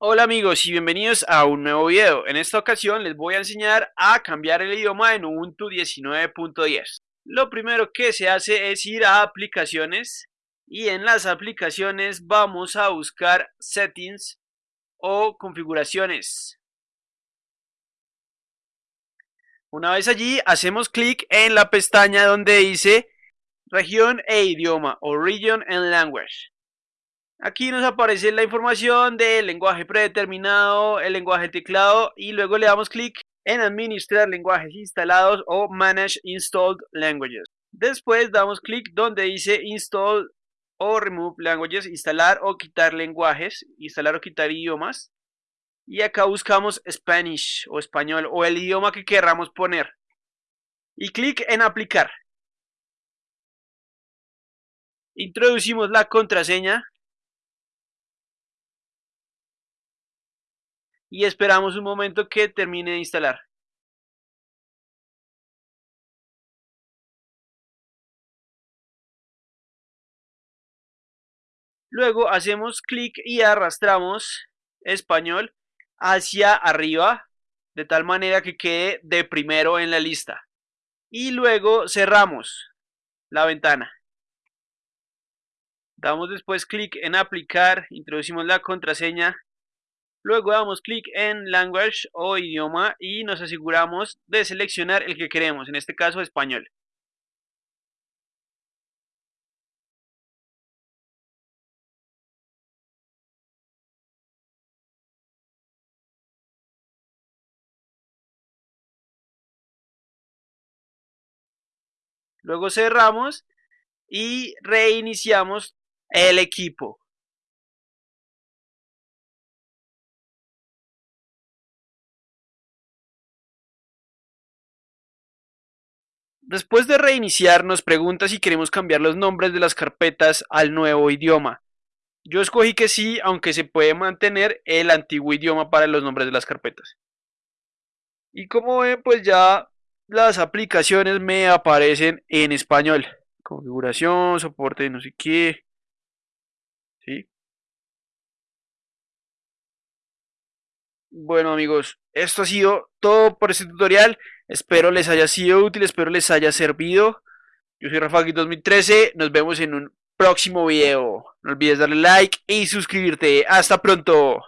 Hola amigos y bienvenidos a un nuevo video. En esta ocasión les voy a enseñar a cambiar el idioma en Ubuntu 19.10. Lo primero que se hace es ir a aplicaciones y en las aplicaciones vamos a buscar settings o configuraciones. Una vez allí hacemos clic en la pestaña donde dice región e idioma o region and language. Aquí nos aparece la información del lenguaje predeterminado, el lenguaje teclado y luego le damos clic en administrar lenguajes instalados o manage installed languages. Después damos clic donde dice install o remove languages, instalar o quitar lenguajes, instalar o quitar idiomas. Y acá buscamos Spanish o español o el idioma que queramos poner. Y clic en aplicar. Introducimos la contraseña y esperamos un momento que termine de instalar. Luego hacemos clic y arrastramos español hacia arriba de tal manera que quede de primero en la lista. Y luego cerramos la ventana. Damos después clic en aplicar, introducimos la contraseña Luego damos clic en Language o idioma y nos aseguramos de seleccionar el que queremos, en este caso español. Luego cerramos y reiniciamos el equipo. Después de reiniciar nos pregunta si queremos cambiar los nombres de las carpetas al nuevo idioma. Yo escogí que sí, aunque se puede mantener el antiguo idioma para los nombres de las carpetas. Y como ven, pues ya las aplicaciones me aparecen en español. Configuración, soporte, no sé qué. ¿Sí? Bueno amigos, esto ha sido todo por este tutorial. Espero les haya sido útil, espero les haya servido. Yo soy Rafa 2013, nos vemos en un próximo video. No olvides darle like y suscribirte. Hasta pronto.